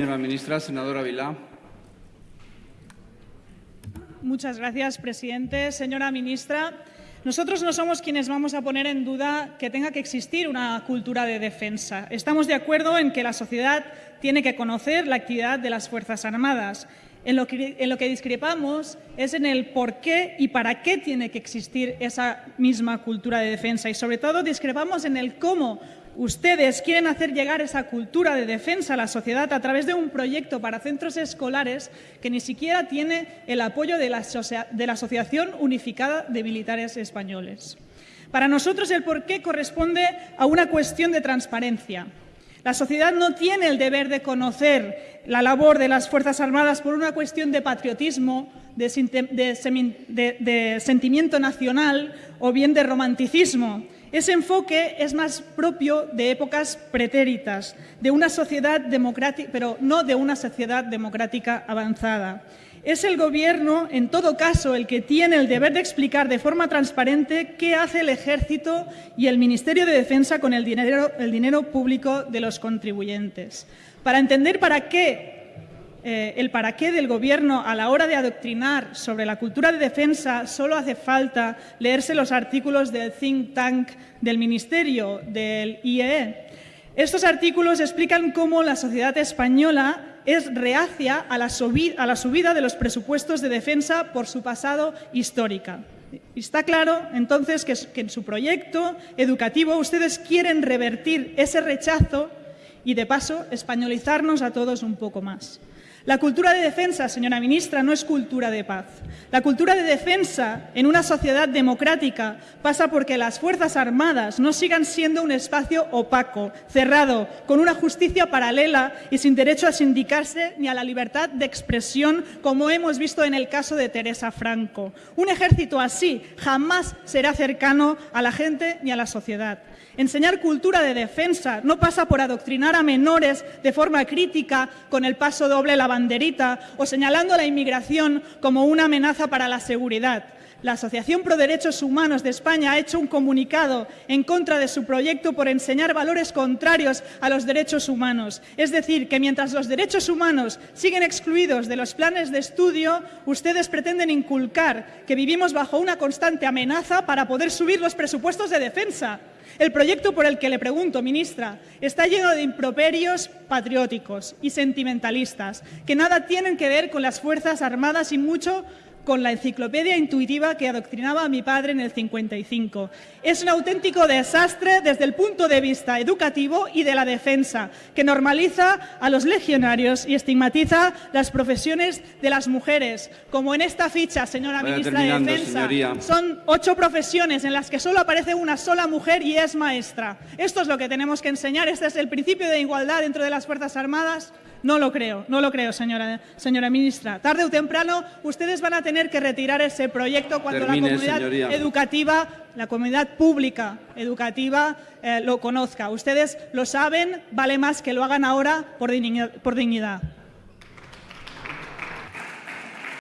Señora ministra, senadora Vilá. Muchas gracias, presidente. Señora ministra, nosotros no somos quienes vamos a poner en duda que tenga que existir una cultura de defensa. Estamos de acuerdo en que la sociedad tiene que conocer la actividad de las Fuerzas Armadas. En lo, que, en lo que discrepamos es en el por qué y para qué tiene que existir esa misma cultura de defensa y, sobre todo, discrepamos en el cómo Ustedes quieren hacer llegar esa cultura de defensa a la sociedad a través de un proyecto para centros escolares que ni siquiera tiene el apoyo de la, Asociación Unificada de Militares Españoles. Para nosotros el porqué corresponde a una cuestión de transparencia. La sociedad no tiene el deber de conocer la labor de las Fuerzas Armadas por una cuestión de patriotismo, de sentimiento nacional o bien de romanticismo. Ese enfoque es más propio de épocas pretéritas, de una sociedad democrática, pero no de una sociedad democrática avanzada. Es el Gobierno, en todo caso, el que tiene el deber de explicar de forma transparente qué hace el Ejército y el Ministerio de Defensa con el dinero, el dinero público de los contribuyentes. Para entender para qué eh, el para qué del Gobierno a la hora de adoctrinar sobre la cultura de defensa solo hace falta leerse los artículos del think tank del Ministerio, del IEE. Estos artículos explican cómo la sociedad española es reacia a la, subida de los presupuestos de defensa por su pasado histórica. Está claro, entonces, que en su proyecto educativo ustedes quieren revertir ese rechazo y, de paso, españolizarnos a todos un poco más. La cultura de defensa, señora ministra, no es cultura de paz. La cultura de defensa en una sociedad democrática pasa porque las Fuerzas Armadas no sigan siendo un espacio opaco, cerrado, con una justicia paralela y sin derecho a sindicarse ni a la libertad de expresión, como hemos visto en el caso de Teresa Franco. Un ejército así jamás será cercano a la gente ni a la sociedad. Enseñar cultura de defensa no pasa por adoctrinar a menores de forma crítica con el paso doble la banderita o señalando la inmigración como una amenaza para la seguridad. La Asociación Pro Derechos Humanos de España ha hecho un comunicado en contra de su proyecto por enseñar valores contrarios a los derechos humanos. Es decir, que mientras los derechos humanos siguen excluidos de los planes de estudio, ustedes pretenden inculcar que vivimos bajo una constante amenaza para poder subir los presupuestos de defensa. El proyecto por el que le pregunto, ministra, está lleno de improperios patrióticos y sentimentalistas que nada tienen que ver con las Fuerzas Armadas y mucho con la enciclopedia intuitiva que adoctrinaba a mi padre en el 55. Es un auténtico desastre desde el punto de vista educativo y de la defensa, que normaliza a los legionarios y estigmatiza las profesiones de las mujeres, como en esta ficha, señora ministra de Defensa. Son ocho profesiones en las que solo aparece una sola mujer y es maestra. Esto es lo que tenemos que enseñar, este es el principio de igualdad dentro de las Fuerzas Armadas. No lo creo, no lo creo, señora, señora ministra. Tarde o temprano ustedes van a tener que retirar ese proyecto cuando la comunidad educativa, la comunidad pública educativa eh, lo conozca. Ustedes lo saben, vale más que lo hagan ahora por dignidad. Por dignidad.